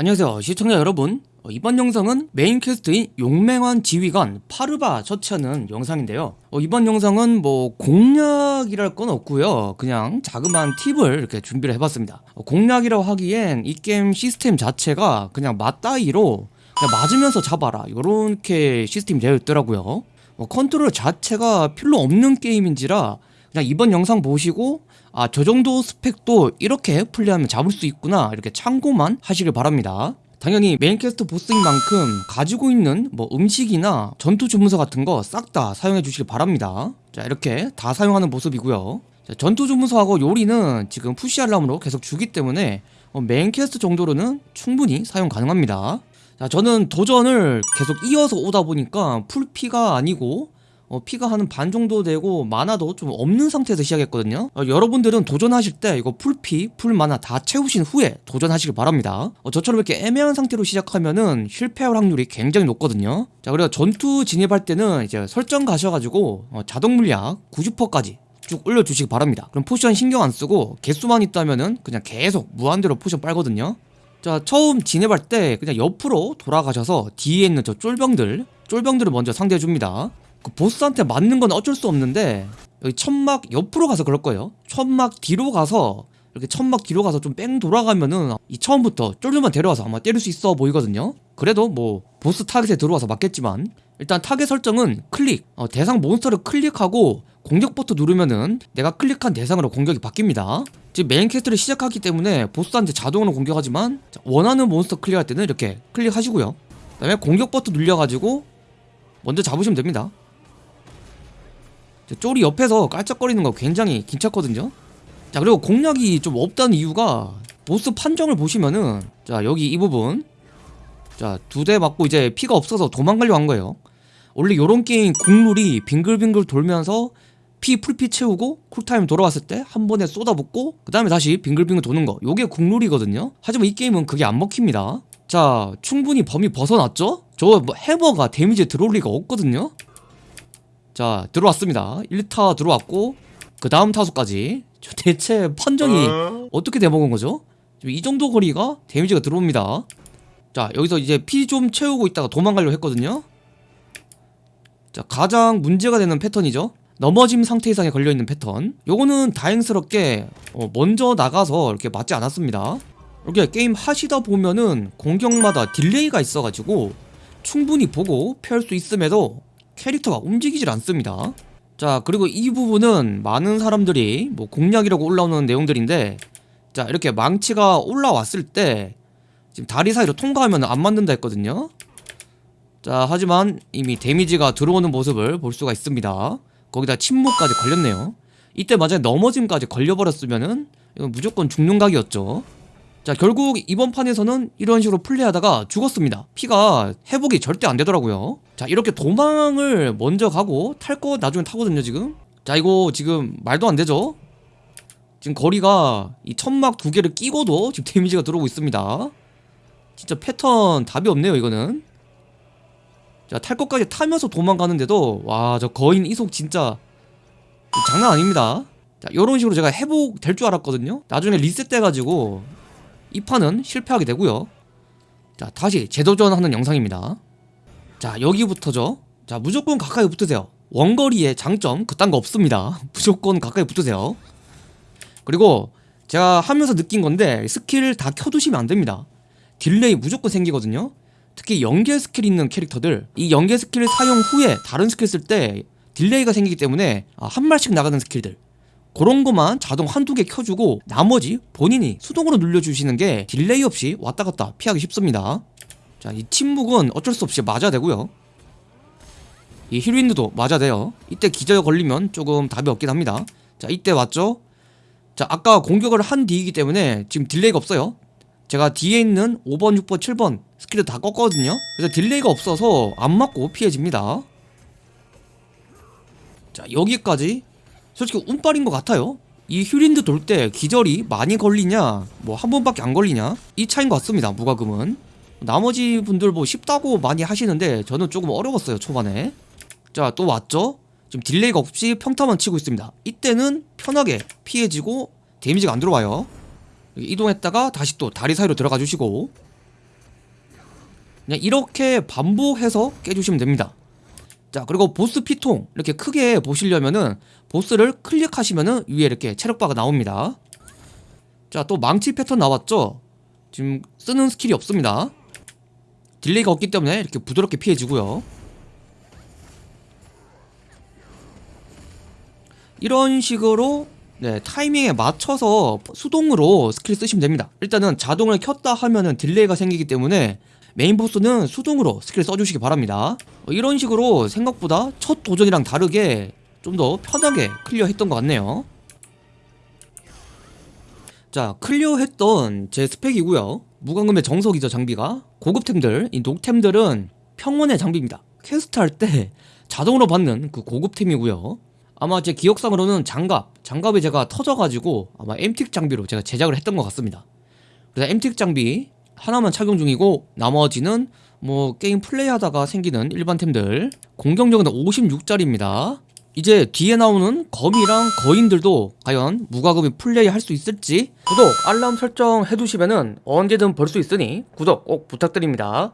안녕하세요 시청자 여러분. 어, 이번 영상은 main quest인 용맹한 지휘관 파르바 처치하는 영상인데요. 어, 이번 영상은 뭐 공략이랄 건 없고요. 그냥 자그마한 팁을 이렇게 준비를 해봤습니다. 어, 공략이라고 하기엔 이 게임 시스템 자체가 그냥 맞다이로 그냥 맞으면서 잡아라. 요렇게 시스템이 되어 있더라고요. 어, 컨트롤 자체가 필요 없는 게임인지라 그냥 이번 영상 보시고 아 저 정도 스펙도 이렇게 플레이하면 잡을 수 있구나 이렇게 참고만 하시길 바랍니다. 당연히 main quest 보스인 만큼 가지고 있는 뭐 음식이나 전투 주문서 같은 거 싹 다 사용해 주시길 바랍니다. 자 이렇게 다 사용하는 모습이고요. 자, 전투 주문서하고 요리는 지금 push 알람으로 계속 주기 때문에 어, main quest 정도로는 충분히 사용 가능합니다. 자 저는 도전을 계속 이어서 오다 보니까 full피가 아니고 어, 피가 한 반 정도 되고 mana도 좀 없는 상태에서 시작했거든요. 어, 여러분들은 도전하실 때 이거 full피, full mana 다 채우신 후에 도전하시길 바랍니다. 어, 저처럼 이렇게 애매한 상태로 시작하면은 실패할 확률이 굉장히 높거든요. 자 그리고 전투 진입할 때는 이제 설정 가셔가지고 어, 자동 물약 90%까지 쭉 올려주시기 바랍니다. 그럼 potion 신경 안 쓰고 개수만 있다면은 그냥 계속 무한대로 potion 빨거든요. 자 처음 진입할 때 그냥 옆으로 돌아가셔서 뒤에 있는 저 쫄병들 쫄병들을 먼저 상대해줍니다 그 보스한테 맞는 건 어쩔 수 없는데 여기 천막 옆으로 가서 그럴 거예요. 천막 뒤로 가서 이렇게 천막 뒤로 가서 좀 뺑 돌아가면은 이 처음부터 쫄들만 데려와서 아마 때릴 수 있어 보이거든요. 그래도 뭐 보스 타겟에 들어와서 맞겠지만 일단 타겟 설정은 클릭 어, 대상 monster를 클릭하고 공격 버튼 누르면은 내가 클릭한 대상으로 공격이 바뀝니다. 지금 main quest를 시작하기 때문에 보스한테 자동으로 공격하지만 원하는 몬스터 클릭할 때는 이렇게 클릭하시고요. 그 다음에 공격 버튼 눌려가지고 먼저 잡으시면 됩니다 쫄이 옆에서 깔짝거리는 거 굉장히 귀찮거든요. 자 그리고 공략이 좀 없다는 이유가 보스 판정을 보시면은 자 여기 이 부분. 자 두 대 맞고 이제 피가 없어서 도망가려고 한 거예요. 원래 요런 게임 국룰이 빙글빙글 돌면서 피 full피 채우고 cool time 돌아왔을 때 한 번에 쏟아붓고 그 다음에 다시 빙글빙글 도는 거. 요게 국룰이거든요. 하지만 이 게임은 그게 안 먹힙니다. 자 충분히 범위 벗어났죠? 저 뭐 해머가 damage 들어올 리가 없거든요 자 들어왔습니다. 1타 들어왔고 그 다음 타수까지. 저 대체 판정이 어떻게 돼먹은 거죠? 이 정도 거리가 데미지가 들어옵니다. 자 여기서 이제 피 좀 채우고 있다가 도망가려고 했거든요. 자 가장 문제가 되는 패턴이죠. 넘어짐 상태 이상에 걸려있는 패턴. 요거는 다행스럽게 어, 먼저 나가서 이렇게 맞지 않았습니다. 이렇게 게임 하시다 보면은 공격마다 delay가 있어가지고 충분히 보고 피할 수 있음에도 캐릭터가 움직이질 않습니다. 자 그리고 이 부분은 많은 사람들이 뭐 공략이라고 올라오는 내용들인데 자 이렇게 망치가 올라왔을 때 지금 다리 사이로 통과하면 안 맞는다 했거든요. 자 하지만 이미 데미지가 들어오는 모습을 볼 수가 있습니다. 거기다 침묵까지 걸렸네요. 이때 만약에 넘어짐까지 걸려버렸으면은 이건 무조건 죽는 각이었죠 자 결국 이번 판에서는 이런 식으로 플레이하다가 죽었습니다. 피가 회복이 절대 안 되더라고요. 자 이렇게 도망을 먼저 가고 탈 거 나중에 타거든요 지금. 자 이거 지금 말도 안 되죠? 지금 거리가 이 천막 두 개를 끼고도 지금 데미지가 들어오고 있습니다. 진짜 패턴 답이 없네요 이거는. 자탈 것까지 타면서 도망가는데도 와 저 거인 이속 진짜 장난 아닙니다. 자 요런 식으로 제가 회복 될 줄 알았거든요. 나중에 리셋 돼가지고 이 판은 실패하게 되고요. 자 다시 재도전하는 영상입니다. 자 여기부터죠. 자 무조건 가까이 붙으세요. 원거리의 장점 그딴 거 없습니다. 무조건 가까이 붙으세요. 그리고 제가 하면서 느낀 건데 스킬 다 켜두시면 안 됩니다. delay 무조건 생기거든요. 특히 연계 스킬 있는 캐릭터들. 이 연계 스킬 사용 후에 다른 스킬 쓸 때 delay가 생기기 때문에 아, 한 발씩 나가는 스킬들 그런 것만 자동 한두 개 켜주고 나머지 본인이 수동으로 눌려주시는 게 delay 없이 왔다 갔다 피하기 쉽습니다. 자 이 침묵은 어쩔 수 없이 맞아야 되고요. 이 whirlwind도 맞아야 돼요. 이때 기절 걸리면 조금 답이 없긴 합니다. 자 이때 왔죠? 자 아까 공격을 한 뒤이기 때문에 지금 delay가 없어요. 제가 뒤에 있는 5번 6번 7번 스킬을 다 껐거든요. 그래서 delay가 없어서 안 맞고 피해집니다. 자 여기까지 솔직히 운빨인 것 같아요. 이 whirlwind 돌 때 기절이 많이 걸리냐? 뭐 한 번밖에 안 걸리냐? 이 차인 것 같습니다 무과금은. 나머지 분들 뭐 쉽다고 많이 하시는데 저는 조금 어려웠어요 초반에. 자 또 왔죠? 지금 delay가 없이 평타만 치고 있습니다. 이때는 편하게 피해지고 데미지가 안 들어와요. 이동했다가 다시 또 다리 사이로 들어가 주시고. 그냥 이렇게 반복해서 깨주시면 됩니다 자 그리고 보스 피통 이렇게 크게 보시려면은 보스를 클릭하시면은 위에 이렇게 체력바가 나옵니다. 자 또 망치 패턴 나왔죠? 지금 쓰는 스킬이 없습니다. delay가 없기 때문에 이렇게 부드럽게 피해지고요. 이런 식으로 네, 타이밍에 맞춰서 수동으로 스킬 쓰시면 됩니다. 일단은 자동을 켰다 하면은 delay가 생기기 때문에 메인 보스는 수동으로 스킬 써주시기 바랍니다. 어, 이런 식으로 생각보다 첫 도전이랑 다르게 좀 더 편하게 클리어 했던 것 같네요. 자 클리어 했던 제 스펙이고요. 무과금의 정석이죠 장비가. 고급템들. 이 녹템들은 평원의 장비입니다. 퀘스트 할 때 자동으로 받는 그 고급템이고요. 아마 제 기억상으로는 장갑. 장갑이 제가 터져가지고 아마 엠틱 장비로 제가 제작을 했던 것 같습니다. 그래서 엠틱 장비 하나만 착용 중이고 나머지는 뭐 게임 플레이하다가 생기는 일반 템들. 공격력은 56짜리입니다. 이제 뒤에 나오는 거미랑 거인들도 과연 무과금이 플레이 할 수 있을지. 구독 알람 설정 해두시면 은 언제든 볼 수 있으니 구독 꼭 부탁드립니다